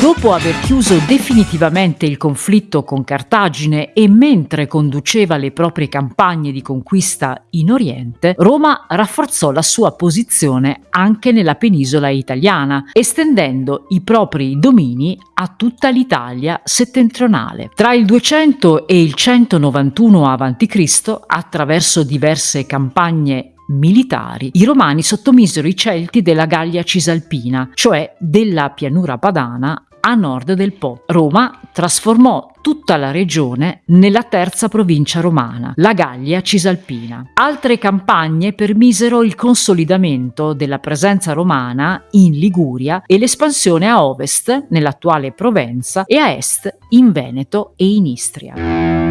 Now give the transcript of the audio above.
Dopo aver chiuso definitivamente il conflitto con Cartagine e mentre conduceva le proprie campagne di conquista in Oriente, Roma rafforzò la sua posizione anche nella penisola italiana, estendendo i propri domini a tutta l'Italia settentrionale. Tra il 200 e il 191 a.C., attraverso diverse campagne militari, i romani sottomisero i Celti della Gallia Cisalpina, cioè della pianura padana a nord del Po. Roma trasformò tutta la regione nella terza provincia romana, la Gallia Cisalpina. Altre campagne permisero il consolidamento della presenza romana in Liguria e l'espansione a ovest nell'attuale Provenza e a est in Veneto e in Istria.